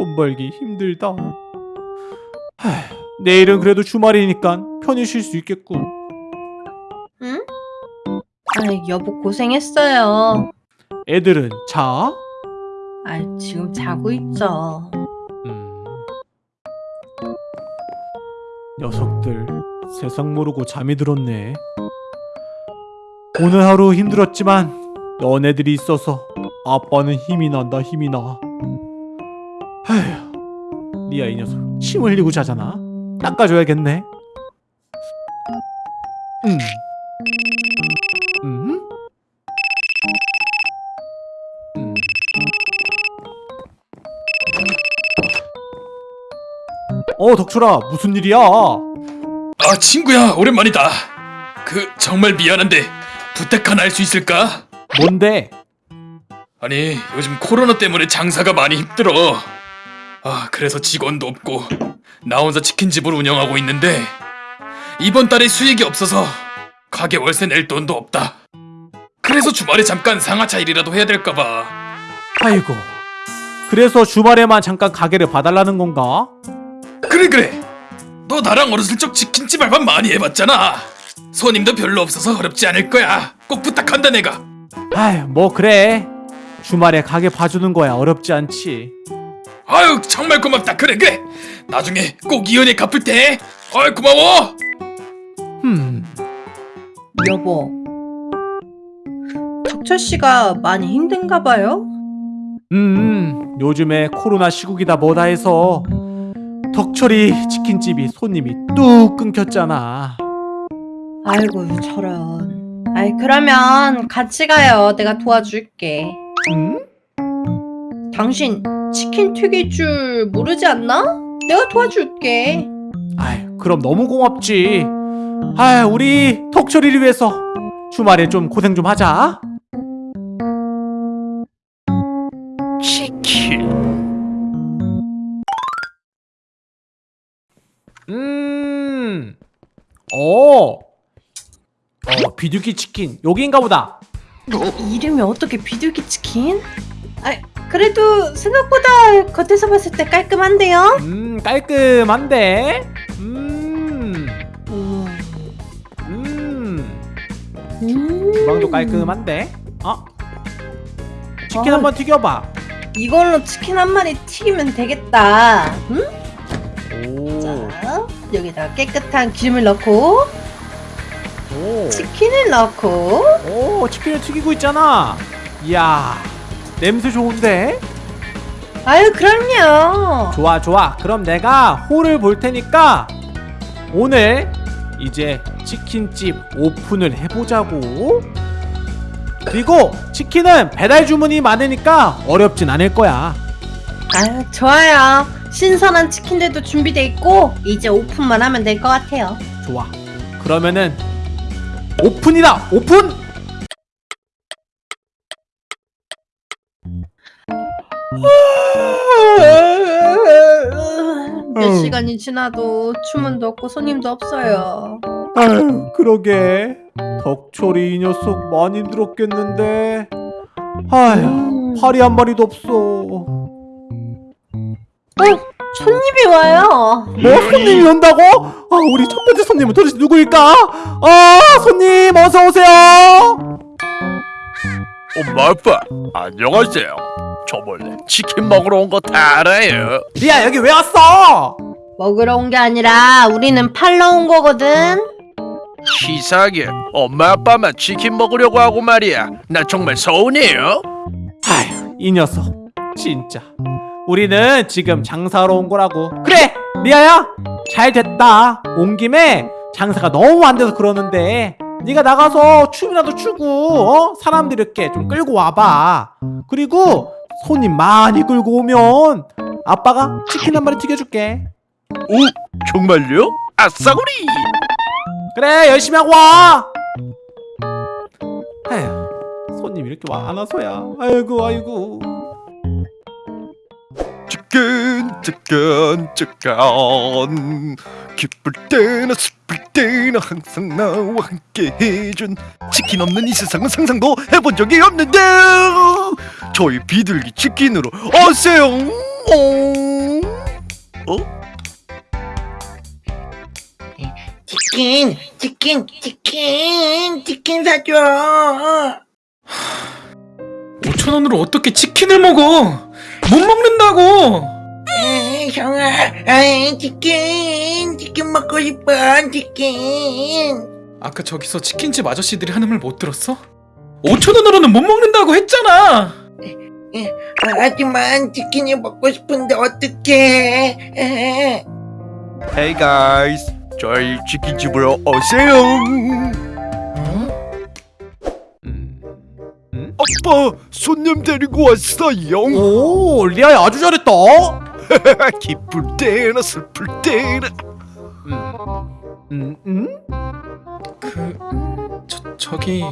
돈 벌기 힘들다. 하, 내일은 그래도 주말이니까 편히 쉴 수 있겠군. 응? 아이 여보 고생했어요. 애들은 자? 아이 지금 자고 있죠. 음. 녀석들 세상 모르고 잠이 들었네. 오늘 하루 힘들었지만 너네들이 있어서 아빠는 힘이 난다 힘이 나. 아휴, 리아 이 녀석 침 흘리고 자잖아. 닦아줘야겠네. 음. 음? 음. 어 덕철아 무슨 일이야? 아 친구야 오랜만이다 그 정말 미안한데 부탁 하나 할 수 있을까? 뭔데? 아니 요즘 코로나 때문에 장사가 많이 힘들어 아 그래서 직원도 없고 나 혼자 치킨집을 운영하고 있는데 이번 달에 수익이 없어서 가게 월세 낼 돈도 없다. 그래서 주말에 잠깐 상하차 일이라도 해야 될까봐. 아이고 그래서 주말에만 잠깐 가게를 봐달라는 건가? 그래 그래. 너 나랑 어렸을 적 치킨집 알바 많이 해봤잖아. 손님도 별로 없어서 어렵지 않을 거야. 꼭 부탁한다 내가. 아휴 뭐 그래. 주말에 가게 봐주는 거야 어렵지 않지 아유 정말 고맙다 그래 그래 나중에 꼭 이연에 갚을 테 아유 고마워 흠 여보. 덕철 씨가 많이 힘든가 봐요. 음, 요즘에 코로나 시국이다 뭐다 해서 덕철이 치킨집이 손님이 뚝 끊겼잖아 아이고 저런. 아이 그러면 같이 가요. 내가 도와줄게. 응? 당신 치킨 튀길 줄 모르지 않나? 내가 도와줄게. 아이 그럼 너무 고맙지 아 우리 덕철이를 위해서 주말에 좀 고생 좀 하자 치킨 음. 어. 어, 비둘기 치킨. 여기인가 보다. 이름이 어떻게 비둘기 치킨? 아 그래도 생각보다 겉에서 봤을 때 깔끔한데요? 음, 깔끔한데. 음. 음. 음. 음. 주방도 깔끔한데. 어? 치킨 아. 한번 튀겨 봐. 이걸로 치킨 한 마리 튀기면 되겠다. 응? 오. 자, 여기다가 깨끗한 기름을 넣고 오. 치킨을 넣고 오, 치킨을 튀기고 있잖아. 이야. 냄새 좋은데? 아유 그럼요. 좋아, 좋아. 그럼 내가 홀을 볼 테니까 오늘 이제 치킨집 오픈을 해보자고. 그리고 치킨은 배달 주문이 많으니까 어렵진 않을 거야. 아유 좋아요. 신선한 치킨들도 준비돼 있고 이제 오픈만 하면 될 것 같아요. 좋아. 그러면은 오픈이다. 오픈. 몇 음. 시간이 지나도 주문도 없고 손님도 없어요. 아유, 그러게. 덕철이 이 녀석 많이 힘들었겠는데. 아휴, 음. 파리 한 마리도 없어. 어, 손님이 와요. 뭐 손님이 온다고? 아, 우리 첫 번째 손님은 도대체 누구일까? 아, 손님 어서 오세요. 엄마 아빠 안녕하세요. 저 원래 치킨 먹으러 온 거 다 알아요. 리아 여기 왜 왔어? 먹으러 온 게 아니라 우리는 팔러 온 거거든. 시사하게 엄마 아빠만 치킨 먹으려고 하고 말이야. 나 정말 서운해요. 아휴, 이 녀석 진짜. 우리는 지금 장사하러 온 거라고. 그래, 리아야, 잘 됐다. 온 김에 장사가 너무 안 돼서 그러는데 네가 나가서 춤이라도 추고 어? 사람들 이렇게 좀 끌고 와봐. 그리고 손님 많이 끌고 오면 아빠가 치킨 한 마리 튀겨줄게. 오 정말요? 아싸구리. 그래, 열심히 하고 와. 에휴, 손님 이렇게 와 안 와서야. 아이고, 아이고. 치킨 치킨 치킨 기쁠 때나 슬플 때나 항상 나와 함께 해준 치킨 없는 이 세상은 상상도 해본 적이 없는데 저희 비둘기 치킨으로 오세요 어? 치킨, 치킨, 치킨, 치킨 사줘. 5천 원으로 어떻게 치킨을 먹어? 못 먹는다고. 에이, 형아, 아이, 치킨, 치킨 먹고 싶어, 치킨. 아까 저기서 치킨집 아저씨들이 하는 말 못 들었어? 5천 원으로는 못 먹는다고 했잖아. 하지만 치킨이 먹고 싶은데 어떡해. 에헤. Hey guys, 저희 치킨집으로 오세요. 아빠, 손님 데리고 왔어요. 오 리아야 아주 잘했다 기쁠 때나 슬플 때나. 음, 음? 그 저, 저기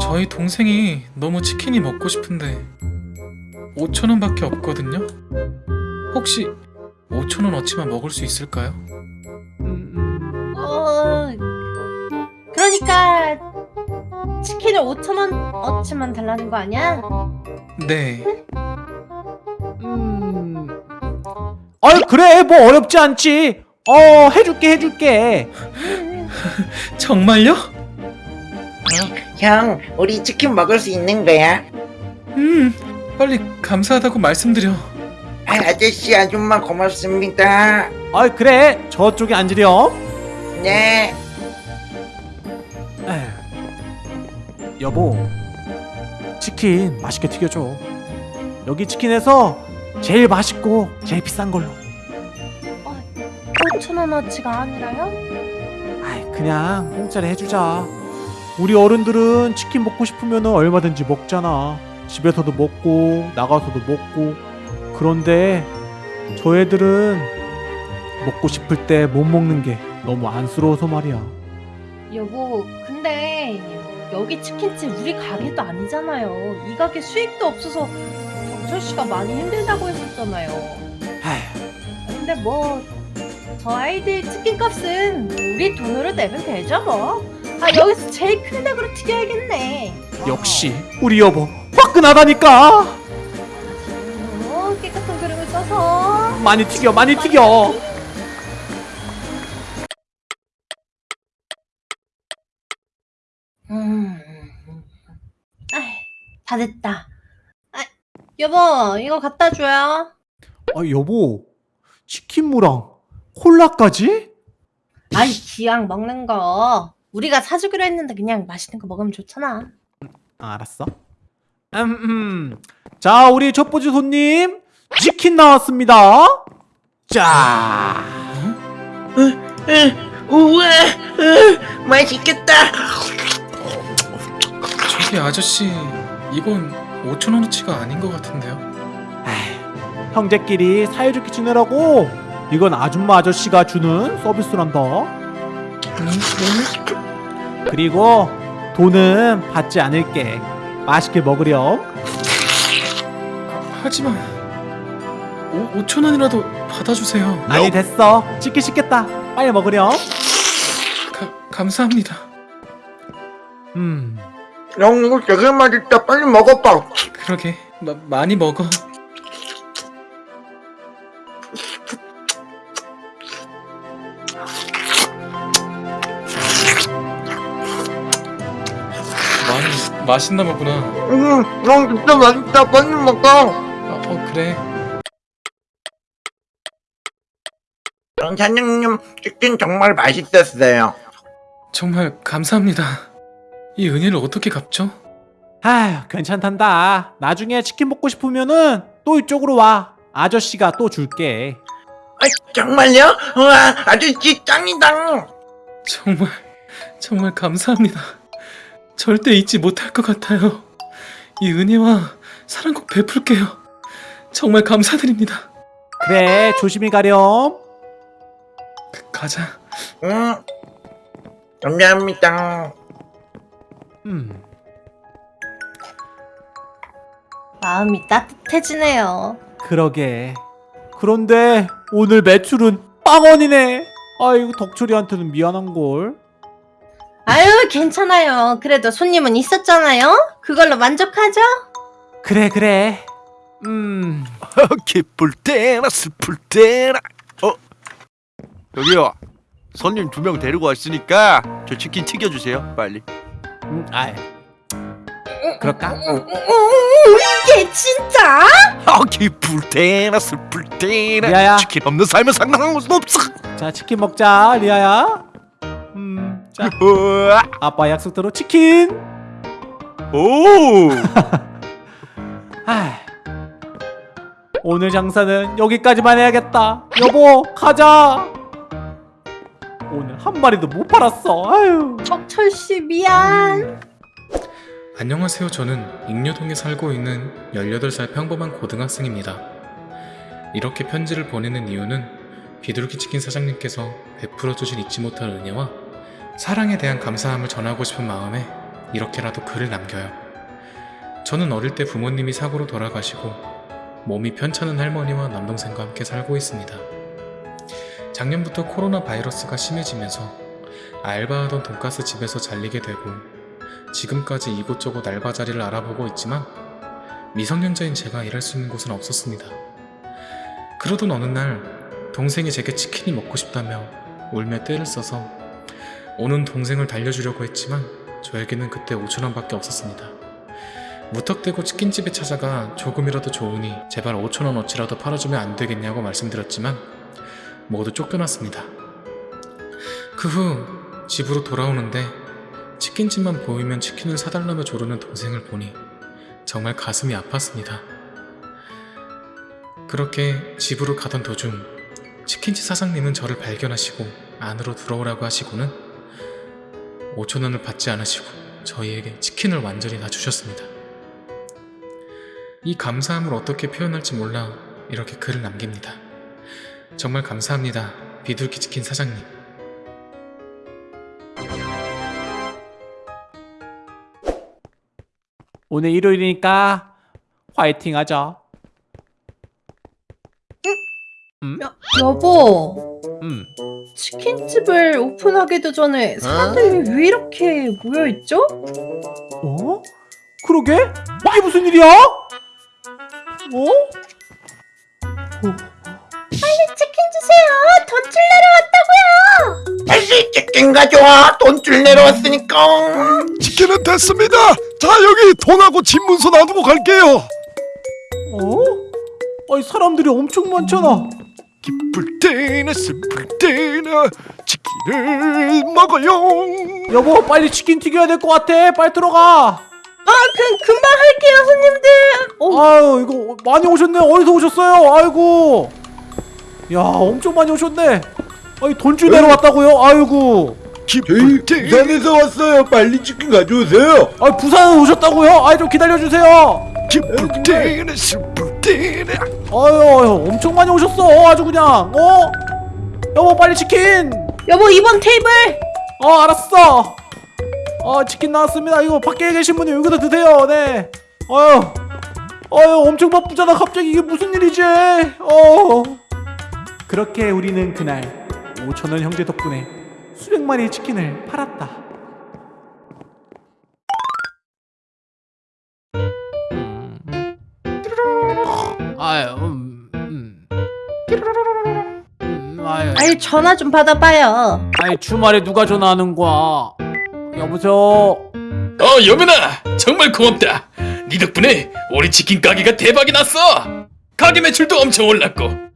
저희 동생이 너무 치킨이 먹고 싶은데 5천 원 밖에 없거든요. 혹시 5천 원 어치만 먹을 수 있을까요? 음, 음. 어, 그러니까 치킨을 5천 원 어치만 달라는 거 아니야? 네. 음. 아이 그래 뭐 어렵지 않지 어 해줄게 해줄게 정말요? 형, 우리 치킨 먹을 수 있는 거야? 음, 빨리 감사하다고 말씀드려. 아, 아저씨, 아줌마 고맙습니다. 아이 그래 저쪽에 앉으렴 네. 여보 치킨 맛있게 튀겨줘. 여기 치킨에서 제일 맛있고 제일 비싼 걸로. 5천 원어치가 아니라요? 아이 그냥 공짜로 해주자. 우리 어른들은 치킨 먹고 싶으면 얼마든지 먹잖아. 집에서도 먹고 나가서도 먹고. 그런데 저 애들은 먹고 싶을 때 못 먹는 게 너무 안쓰러워서 말이야. 여보, 근데 여기 치킨집 우리 가게도 아니잖아요. 이 가게 수익도 없어서 경철 씨가 많이 힘들다고 했었잖아요. 아휴 근데 뭐 저 아이들 치킨 값은 우리 돈으로 내면 되죠 뭐. 아 여기서 제일 큰 닭으로 튀겨야겠네. 역시 우리 여보 화끈하다니까 어, 깨끗한 그릇을 써서. 많이 튀겨 많이 튀겨 음. 다 됐다. 아, 여보, 이거 갖다 줘요. 아 여보 치킨무랑 콜라까지? 아이, 기왕 먹는 거. 우리가 사주기로 했는데 그냥 맛있는 거 먹으면 좋잖아. 아, 알았어. 음, 음. 자, 우리 첫 번째 손님 치킨 나왔습니다. 자, 우와, 으, 맛있겠다. 저기 아저씨, 이건 5천 원어치가 아닌 것 같은데요. 에이, 형제끼리 사이좋게 지내라고. 이건 아줌마 아저씨가 주는 서비스란다. 그리고 돈은 받지 않을게. 맛있게 먹으렴. 하지만 5, 5천 원이라도 받아주세요. 아니 됐어. 치킨 시켰다. 빨리 먹으렴. 가, 감사합니다. 음. 형, 이거 되게 맛있다. 빨리 먹어봐. 그러게 마, 많이 먹어. 많이 맛있나 보구나. 음, 형 진짜 맛있다. 빨리 먹어. 아, 어 그래. 형, 사장님, 치킨 정말 맛있었어요. 정말 감사합니다. 이 은혜를 어떻게 갚죠? 아휴, 괜찮단다. 나중에 치킨 먹고 싶으면은 또 이쪽으로 와. 아저씨가 또 줄게. 아, 정말요? 우와, 아저씨 짱이다. 정말 정말 감사합니다. 절대 잊지 못할 것 같아요. 이 은혜와 사랑 꼭 베풀게요. 정말 감사드립니다. 그래, 조심히 가렴. 가- 가자. 응. 감사합니다. 음. 마음이 따뜻해지네요. 그러게. 그런데 오늘 매출은 빵원이네. 아이고 덕철이한테는 미안한 걸. 아유, 괜찮아요. 그래도 손님은 있었잖아요. 그걸로 만족하죠? 그래 그래. 음 기쁠 때나 슬플 때나 어 여기요 손님 두 명 데리고 왔으니까 저 치킨 튀겨주세요 빨리 음, 아이 그럴까? 얘 진짜? 아 기쁠 때나 슬플 때나 리아야. 치킨 없는 삶은 상상할 수 없어. 자 치킨 먹자 리아야. 음자. 우와. 아빠 약속대로 치킨. 오. 아 오늘 장사는 여기까지만 해야겠다. 여보 가자 오늘 한 마리도 못 팔았어 아유 덕철 씨 미안. 안녕하세요. 저는 익려동에 살고 있는 18살 평범한 고등학생입니다. 이렇게 편지를 보내는 이유는 비둘기 치킨 사장님께서 베풀어 주신 잊지 못할 은혜와 사랑에 대한 감사함을 전하고 싶은 마음에 이렇게라도 글을 남겨요. 저는 어릴 때 부모님이 사고로 돌아가시고 몸이 편찮은 할머니와 남동생과 함께 살고 있습니다. 작년부터 코로나 바이러스가 심해지면서 알바하던 돈가스 집에서 잘리게 되고 지금까지 이곳저곳 알바 자리를 알아보고 있지만 미성년자인 제가 일할 수 있는 곳은 없었습니다. 그러던 어느 날 동생이 제게 치킨이 먹고 싶다며 울며 떼를 써서 오는 동생을 달려주려고 했지만 저에게는 그때 5천원밖에 없었습니다. 무턱대고 치킨집에 찾아가 조금이라도 좋으니 제발 5천원어치라도 팔아주면 안 되겠냐고 말씀드렸지만 모두 쫓겨났습니다. 그 후 집으로 돌아오는데 치킨집만 보이면 치킨을 사달라며 조르는 동생을 보니 정말 가슴이 아팠습니다. 그렇게 집으로 가던 도중 치킨집 사장님은 저를 발견하시고 안으로 들어오라고 하시고는 5천원을 받지 않으시고 저희에게 치킨을 완전히 다 주셨습니다. 이 감사함을 어떻게 표현할지 몰라 이렇게 글을 남깁니다. 정말 감사합니다. 비둘기 치킨 사장님. 오늘 일요일이니까 화이팅 하자 여보, 음 치킨집을 오픈하기도 전에 사람들이 왜 이렇게 모여 있죠? 어? 그러게? 이게 무슨 일이야? 어? 치 치킨 가져와 돈줄 내려왔으니까. 치킨은 됐습니다. 자 여기 돈하고 집문서 놔두고 갈게요. 어? 아니 사람들이 엄청 많잖아. 기쁠 때나 슬플 때나 치킨을 먹어요. 여보 빨리 치킨 튀겨야 될 것 같아. 빨리 들어가. 아, 그 금방 할게요, 손님들. 어, 아유 이거 많이 오셨네. 어디서 오셨어요? 아이고. 야 엄청 많이 오셨네 아니 돈줄 내려왔다고요? 아이고. 부산에서 왔어요. 빨리 치킨 가져오세요. 아 부산 오셨다고요? 아이 좀 기다려주세요. 아유 아유, 엄청 많이 오셨어. 아주 그냥 어? 여보 빨리 치킨. 여보 이번 테이블. 어 알았어. 어 치킨 나왔습니다. 이거 밖에 계신 분이 여기서 드세요. 네. 어휴 어휴 엄청 바쁘잖아. 갑자기 이게 무슨 일이지? 어. 그렇게 우리는 그날 5천원 형제 덕분에 수백 마리의 치킨을 팔았다 아유 음, 음. 음, 아유 아니 전화 좀 받아봐요. 아니 주말에 누가 전화하는 거야? 여보세요. 어 여민아 정말 고맙다 네 덕분에 우리 치킨 가게가 대박이 났어 가게 매출도 엄청 올랐고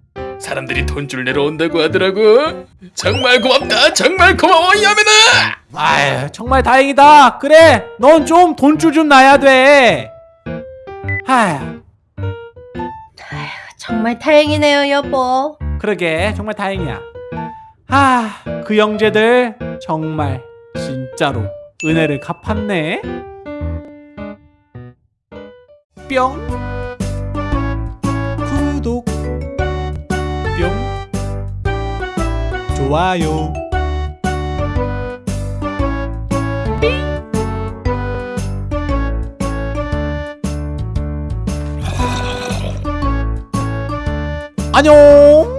사람들이 돈줄 내려온다고 하더라고 정말 고맙다 정말 고마워 여민아 아유 정말 다행이다. 그래, 넌 좀 돈줄 좀 놔야 돼. 하휴, 정말 다행이네요, 여보. 그러게 정말 다행이야. 아, 그 형제들 정말 진짜로 은혜를 갚았네. 뿅. 좋아요. 안녕.